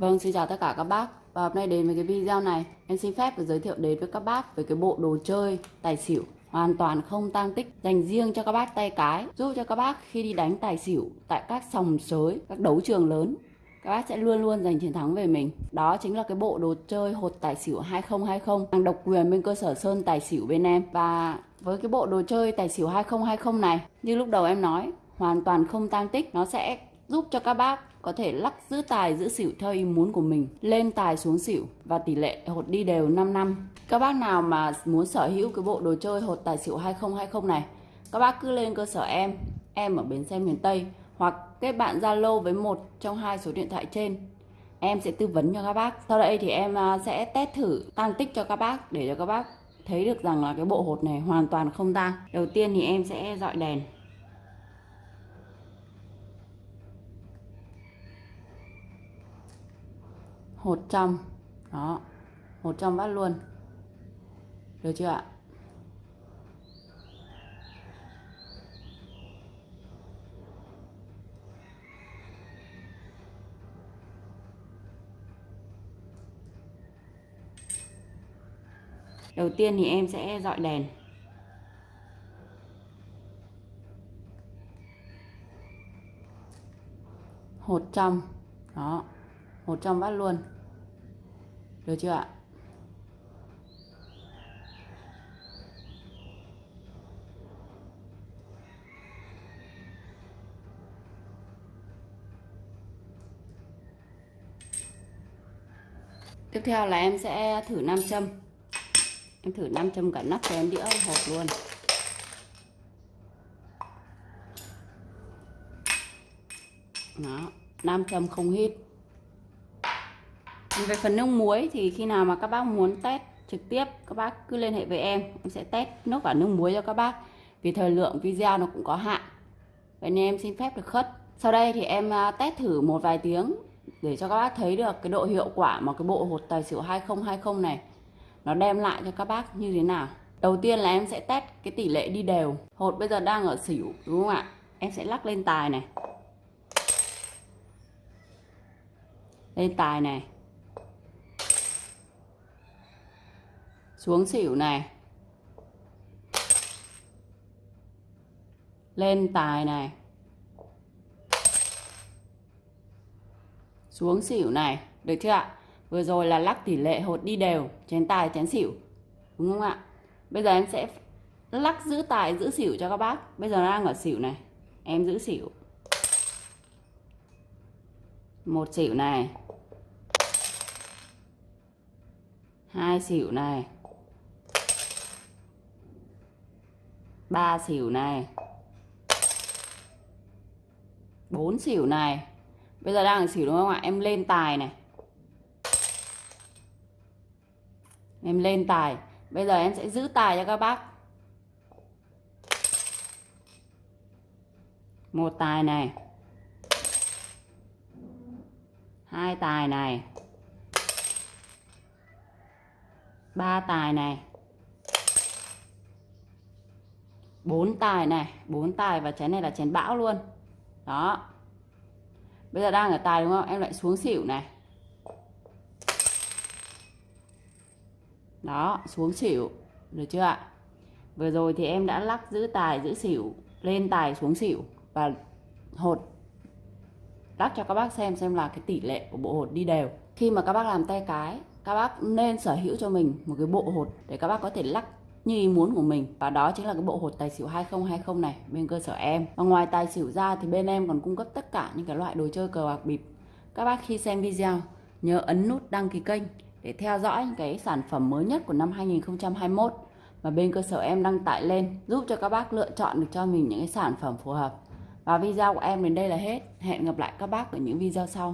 Vâng, xin chào tất cả các bác. Và hôm nay đến với cái video này Em xin phép giới thiệu đến với các bác về cái bộ đồ chơi tài xỉu Hoàn toàn không tang tích Dành riêng cho các bác tay cái Giúp cho các bác khi đi đánh tài xỉu Tại các sòng sới, các đấu trường lớn các bác sẽ luôn luôn giành chiến thắng về mình. Đó chính là cái bộ đồ chơi hột tài xỉu 2020 Hàng độc quyền bên cơ sở Sơn Tài xỉu bên em. Và với cái bộ đồ chơi tài xỉu 2020 này Như lúc đầu em nói Hoàn toàn không tang tích Nó sẽ giúp cho các bác có thể lắc giữ tài, giữ xỉu theo ý muốn của mình, lên tài xuống xỉu và tỷ lệ hột đi đều 5 năm. Các bác nào mà muốn sở hữu cái bộ đồ chơi hột tài xỉu 2020 này, các bác cứ lên cơ sở em em ở bến xe miền Tây hoặc kết bạn Zalo với một trong hai số điện thoại trên. Em sẽ tư vấn cho các bác. Sau đây thì em à, sẽ test thử, tăng tích cho các bác để cho các bác thấy được rằng là cái bộ hột này hoàn toàn không tăng đầu tiên thì em sẽ dọi đèn. Hột trong đó hột trong bát luôn. Được chưa ạ? Đầu tiên thì em sẽ dọi đèn. Hột trong đó hột trong bát luôn. Được chưa ạ? Tiếp theo là em sẽ thử nam châm. Em thử nam châm cả nắp chén đĩa hộp luôn. Đó, nam châm không hít về phần nước muối thì khi nào mà các bác muốn test trực tiếp, các bác cứ liên hệ với em em sẽ test nước và nước muối cho các bác. Vì thời lượng video nó cũng có hạn. Vậy nên em xin phép được khất. Sau đây thì em à, test thử một vài tiếng để cho các bác thấy được cái độ hiệu quả mà cái bộ hột tài xỉu 2020 này nó đem lại cho các bác như thế nào. Đầu tiên là em sẽ test cái tỷ lệ đi đều. Hột bây giờ đang ở xỉu, đúng không ạ? Em sẽ lắc lên tài này. Lên tài này. Xuống xỉu này. Lên tài này. Xuống xỉu này, được chưa ạ? Vừa rồi là lắc tỷ lệ hột đi đều, chén tài, chén xỉu, đúng không ạ? Bây giờ em sẽ lắc giữ tài, giữ xỉu cho các bác. Bây giờ đang ở xỉu này. Em giữ xỉu. Một xỉu này. Hai xỉu này. Ba xỉu này. Bốn xỉu này. Bây giờ đang ở xỉu đúng không ạ? Em lên tài này. Em lên tài. Bây giờ em sẽ giữ tài cho các bác. Một tài này. Hai tài này. Ba tài này. Bốn tài này, bốn tài và chén này là chén bão luôn. Đó. Bây giờ đang ở tài đúng không? Em lại xuống xỉu này. Đó, xuống xỉu. Được chưa ạ? Vừa rồi thì em đã lắc giữ tài, giữ xỉu, lên tài xuống xỉu và hột. Lắc cho các bác xem xem là cái tỷ lệ của bộ hột đi đều. Khi mà các bác làm tay cái, các bác nên sở hữu cho mình một cái bộ hột để các bác có thể lắc như ý muốn của mình. Và đó chính là cái bộ hột tài xỉu 2020 này bên cơ sở em. Và ngoài tài xỉu ra thì bên em còn cung cấp tất cả những cái loại đồ chơi cờ bạc bịp. Các bác khi xem video, nhớ ấn nút đăng ký kênh để theo dõi những cái sản phẩm mới nhất của năm 2021 mà bên cơ sở em đăng tải lên, giúp cho các bác lựa chọn được cho mình những cái sản phẩm phù hợp. Và video của em đến đây là hết. Hẹn gặp lại các bác ở những video sau.